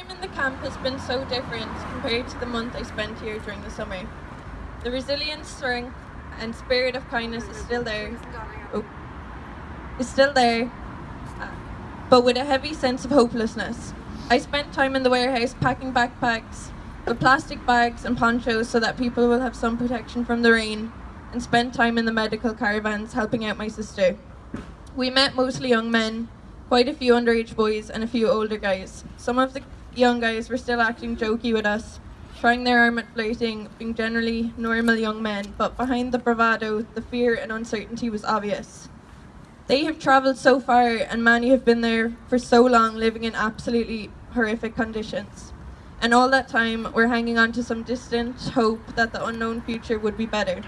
time in the camp has been so different compared to the month I spent here during the summer. The resilience, strength, and spirit of kindness is still there. Oh, still there, but with a heavy sense of hopelessness. I spent time in the warehouse packing backpacks with plastic bags and ponchos so that people will have some protection from the rain, and spent time in the medical caravans helping out my sister. We met mostly young men, quite a few underage boys, and a few older guys. Some of the young guys were still acting jokey with us, trying their arm at flirting, being generally normal young men, but behind the bravado, the fear and uncertainty was obvious. They have travelled so far, and many have been there for so long, living in absolutely horrific conditions. And all that time, we're hanging on to some distant hope that the unknown future would be better.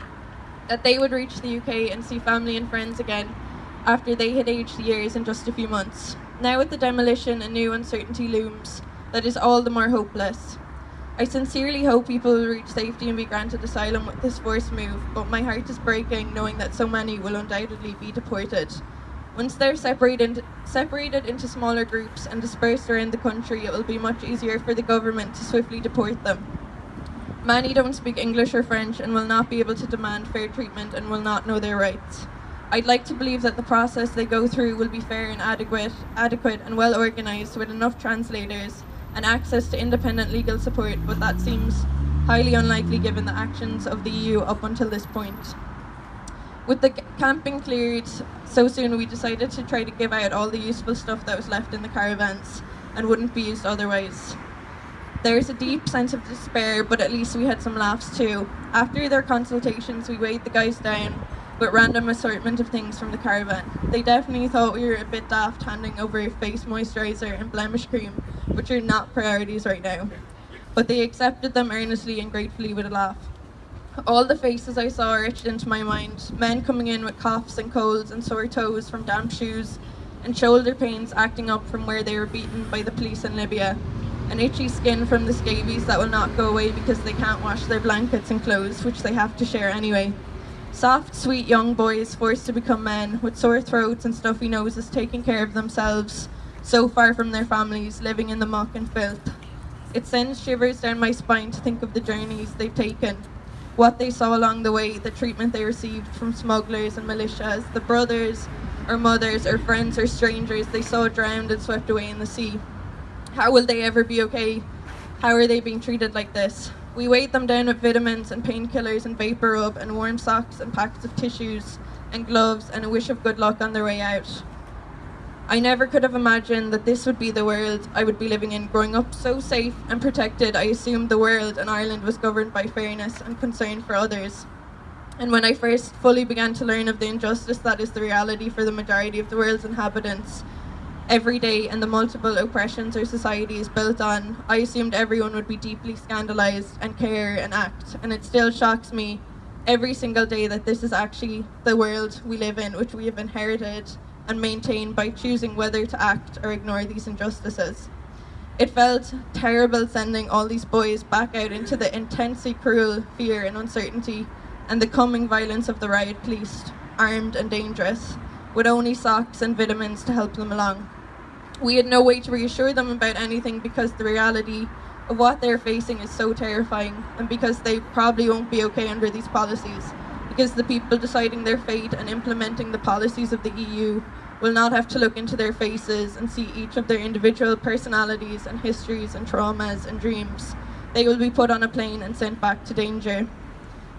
That they would reach the UK and see family and friends again after they had aged years in just a few months. Now, with the demolition, a new uncertainty looms that is all the more hopeless. I sincerely hope people will reach safety and be granted asylum with this forced move, but my heart is breaking knowing that so many will undoubtedly be deported. Once they're separated, separated into smaller groups and dispersed around the country, it will be much easier for the government to swiftly deport them. Many don't speak English or French and will not be able to demand fair treatment and will not know their rights. I'd like to believe that the process they go through will be fair and adequate, adequate and well organised with enough translators and access to independent legal support, but that seems highly unlikely given the actions of the EU up until this point. With the camping cleared so soon, we decided to try to give out all the useful stuff that was left in the caravans and wouldn't be used otherwise. There's a deep sense of despair, but at least we had some laughs too. After their consultations, we weighed the guys down with random assortment of things from the caravan. They definitely thought we were a bit daft handing over face moisturiser and blemish cream, which are not priorities right now. But they accepted them earnestly and gratefully with a laugh. All the faces I saw etched into my mind. Men coming in with coughs and colds and sore toes from damp shoes, and shoulder pains acting up from where they were beaten by the police in Libya, and itchy skin from the scabies that will not go away because they can't wash their blankets and clothes, which they have to share anyway. Soft, sweet young boys forced to become men, with sore throats and stuffy noses taking care of themselves, so far from their families, living in the muck and filth. It sends shivers down my spine to think of the journeys they've taken, what they saw along the way, the treatment they received from smugglers and militias, the brothers or mothers or friends or strangers they saw drowned and swept away in the sea. How will they ever be okay? How are they being treated like this? We weighed them down with vitamins and painkillers and vapor rub and warm socks and packets of tissues and gloves and a wish of good luck on their way out. I never could have imagined that this would be the world I would be living in. Growing up so safe and protected, I assumed the world and Ireland was governed by fairness and concern for others. And when I first fully began to learn of the injustice that is the reality for the majority of the world's inhabitants, every day and the multiple oppressions our society is built on, I assumed everyone would be deeply scandalised and care and act. And it still shocks me every single day that this is actually the world we live in, which we have inherited and maintained by choosing whether to act or ignore these injustices. It felt terrible sending all these boys back out into the intensely cruel fear and uncertainty and the coming violence of the riot police, armed and dangerous, with only socks and vitamins to help them along. We had no way to reassure them about anything because the reality of what they're facing is so terrifying and because they probably won't be okay under these policies because the people deciding their fate and implementing the policies of the EU will not have to look into their faces and see each of their individual personalities and histories and traumas and dreams. They will be put on a plane and sent back to danger.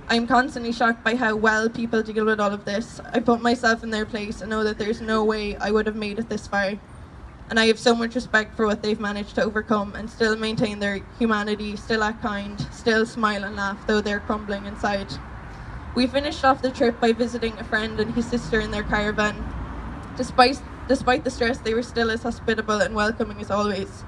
I am constantly shocked by how well people deal with all of this. I put myself in their place and know that there's no way I would have made it this far. And I have so much respect for what they've managed to overcome and still maintain their humanity, still act kind, still smile and laugh, though they're crumbling inside. We finished off the trip by visiting a friend and his sister in their caravan. Despite, despite the stress, they were still as hospitable and welcoming as always.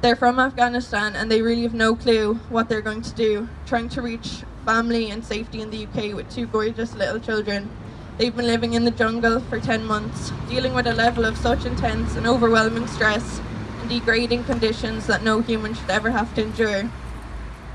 They're from Afghanistan and they really have no clue what they're going to do, trying to reach family and safety in the UK with two gorgeous little children. They've been living in the jungle for 10 months, dealing with a level of such intense and overwhelming stress and degrading conditions that no human should ever have to endure.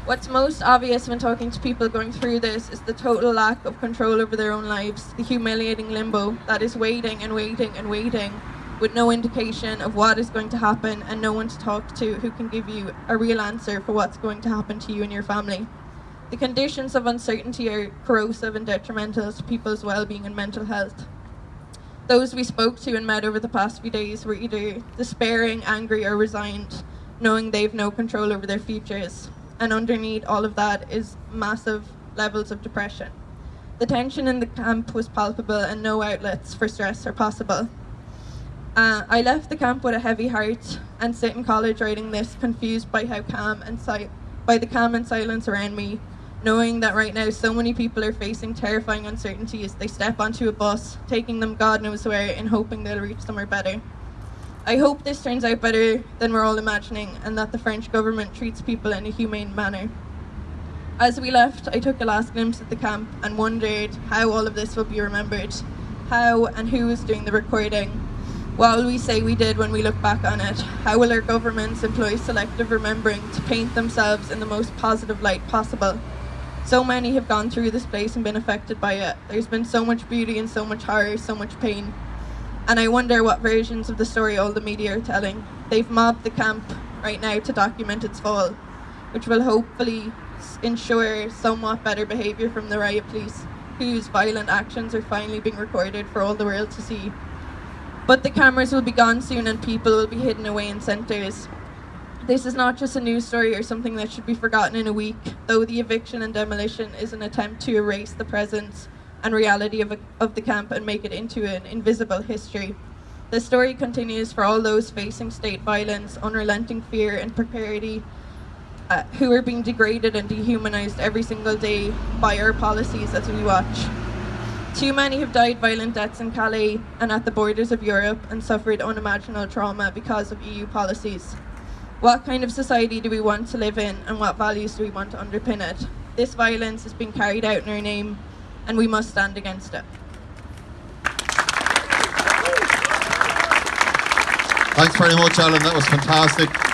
What's most obvious when talking to people going through this is the total lack of control over their own lives, the humiliating limbo that is waiting and waiting and waiting with no indication of what is going to happen and no one to talk to who can give you a real answer for what's going to happen to you and your family. The conditions of uncertainty are corrosive and detrimental to people's well-being and mental health. Those we spoke to and met over the past few days were either despairing, angry, or resigned, knowing they've no control over their futures. And underneath all of that is massive levels of depression. The tension in the camp was palpable and no outlets for stress are possible. Uh, I left the camp with a heavy heart and sit in college writing this, confused by how calm and si- by the calm and silence around me knowing that right now so many people are facing terrifying uncertainties. They step onto a bus, taking them God knows where, and hoping they'll reach somewhere better. I hope this turns out better than we're all imagining, and that the French government treats people in a humane manner. As we left, I took a last glimpse at the camp and wondered how all of this will be remembered. How and who is doing the recording? What will we say we did when we look back on it? How will our governments employ selective remembering to paint themselves in the most positive light possible? So many have gone through this place and been affected by it. There's been so much beauty and so much horror, so much pain. And I wonder what versions of the story all the media are telling. They've mobbed the camp right now to document its fall, which will hopefully ensure somewhat better behaviour from the riot police, whose violent actions are finally being recorded for all the world to see. But the cameras will be gone soon and people will be hidden away in centres. This is not just a news story or something that should be forgotten in a week, though the eviction and demolition is an attempt to erase the presence and reality of, a, of the camp and make it into an invisible history. The story continues for all those facing state violence, unrelenting fear and precarity, uh, who are being degraded and dehumanized every single day by our policies as we watch. Too many have died violent deaths in Calais and at the borders of Europe and suffered unimaginable trauma because of EU policies. What kind of society do we want to live in and what values do we want to underpin it? This violence has been carried out in our name and we must stand against it. Thanks very much, Alan. That was fantastic.